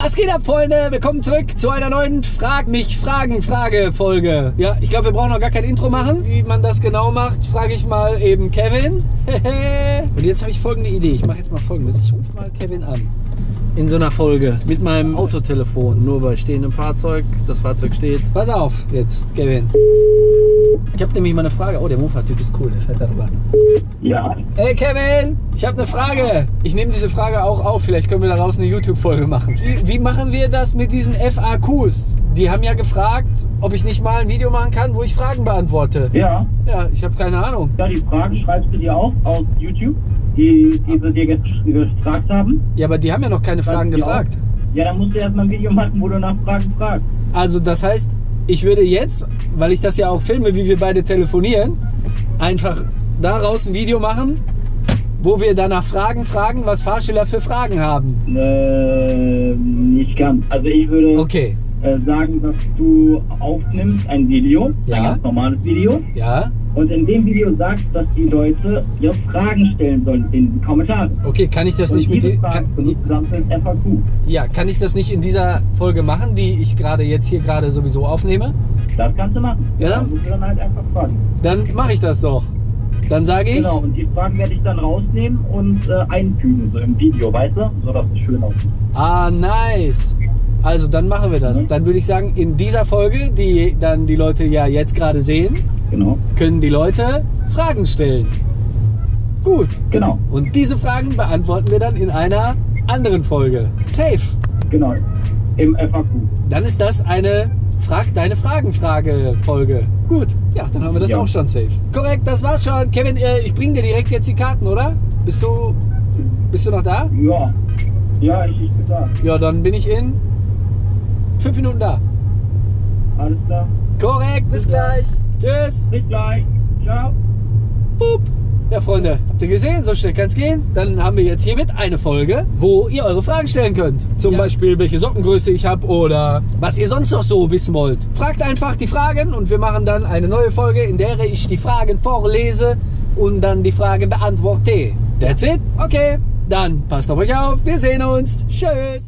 Was geht ab, Freunde? Willkommen zurück zu einer neuen Frag mich Fragen Frage Folge. Ja, ich glaube, wir brauchen noch gar kein Intro machen. Wie man das genau macht, frage ich mal eben Kevin. Und jetzt habe ich folgende Idee. Ich mache jetzt mal folgendes. Ich rufe mal Kevin an. In so einer Folge mit meinem Autotelefon. Nur bei stehendem Fahrzeug. Das Fahrzeug steht. Pass auf jetzt, Kevin. Ich habe nämlich mal eine Frage. Oh, der Mofa-Typ ist cool. Der fährt darüber. Ja, Hey Kevin, ich habe eine Frage. Ich nehme diese Frage auch auf. Vielleicht können wir daraus eine YouTube-Folge machen. Wie, wie machen wir das mit diesen FAQs? Die haben ja gefragt, ob ich nicht mal ein Video machen kann, wo ich Fragen beantworte. ja. Ja, ich habe keine Ahnung. Ja, die Fragen schreibst du dir auf aus YouTube, die, die sie dir gefragt haben. Ja, aber die haben ja noch keine Fragen gefragt. auf. Ja, dann musst du erstmal ein Video machen, wo du nach Fragen fragst. Also das heißt, ich würde jetzt, weil ich das ja auch filme, wie wir beide telefonieren, einfach daraus ein Video machen, wo wir danach Fragen fragen, was Fahrschüler für Fragen haben. Äh, nicht ganz. Also ich würde Okay, äh, sagen, dass du aufnimmst ein Video, Ja. ein ganz normales Video, ja. Und in dem Video sagst, dass die Leute ihre Fragen stellen sollen in den Kommentaren. Okay, kann ich das Und nicht mit Fragen kann, FAQ. Ja, kann ich das nicht in dieser Folge machen, die ich gerade jetzt hier gerade sowieso aufnehme? Das kannst du machen. Ja. Dann musst du dann halt einfach fragen. Dann mache ich das doch. Dann sage ich, Genau, und die Fragen werde ich dann rausnehmen und äh, einfügen, so im Video, weißt du? So dass es schön aussieht. ah, nice. Also, dann machen wir das. Mhm. Dann würde ich sagen, in dieser Folge, die dann die Leute ja jetzt gerade sehen, Genau. können die Leute Fragen stellen. Gut. Genau, Und diese Fragen beantworten wir dann in einer anderen Folge. Safe. genau. Im FAQ. Dann ist das eine Frag deine Fragen-Frage-Folge. Gut, ja, dann haben wir das Ja. auch schon safe. Korrekt, das war's schon. Kevin, äh, ich bring dir direkt jetzt die Karten, oder? Bist du, bist du noch da? Ja. Ja, ich, ich bin da. Ja, dann bin ich in fünf Minuten da. Alles klar. Korrekt, bis gleich. Tschüss. Bis gleich. Ciao. Boop. Ja, Freunde, habt ihr gesehen? So schnell kann's gehen. Dann haben wir jetzt hiermit eine Folge, wo ihr eure Fragen stellen könnt. Zum Ja. Beispiel, welche Sockengröße ich habe oder was ihr sonst noch so wissen wollt. Fragt einfach die Fragen und wir machen dann eine neue Folge, in der ich die Fragen vorlese und dann die Fragen beantworte. That's it? Okay, dann passt auf euch auf. Wir sehen uns. Tschüss.